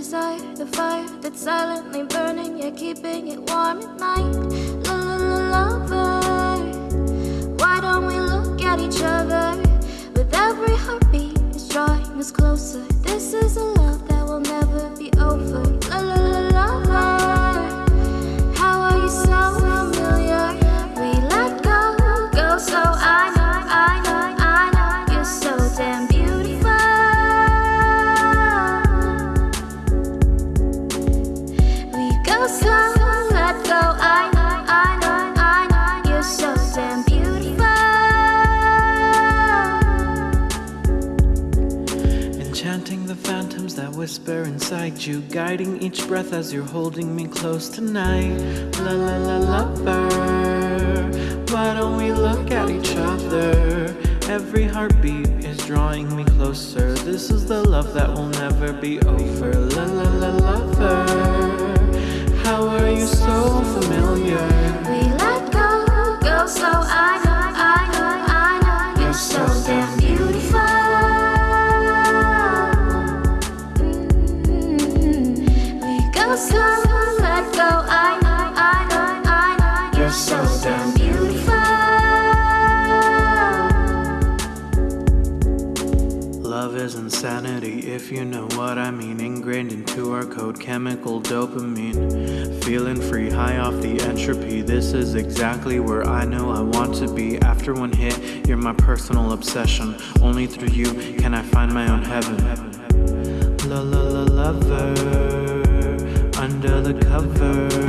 desire, the fire that's silently burning, yeah, keeping it warm at night. Phantoms that whisper inside you, guiding each breath as you're holding me close tonight. La la la lover, why don't we look at each other? Every heartbeat is drawing me closer. This is the love that will never be over. La la la lover, how are you so familiar? We let go, go so I know, I know, I know you're so damn Let go. You're so damn beautiful. Love is insanity, if you know what I mean. Ingrained into our code, chemical dopamine. Feeling free, high off the entropy. This is exactly where I know I want to be. After one hit, you're my personal obsession. Only through you can I find my own heaven. La la la lover, cover.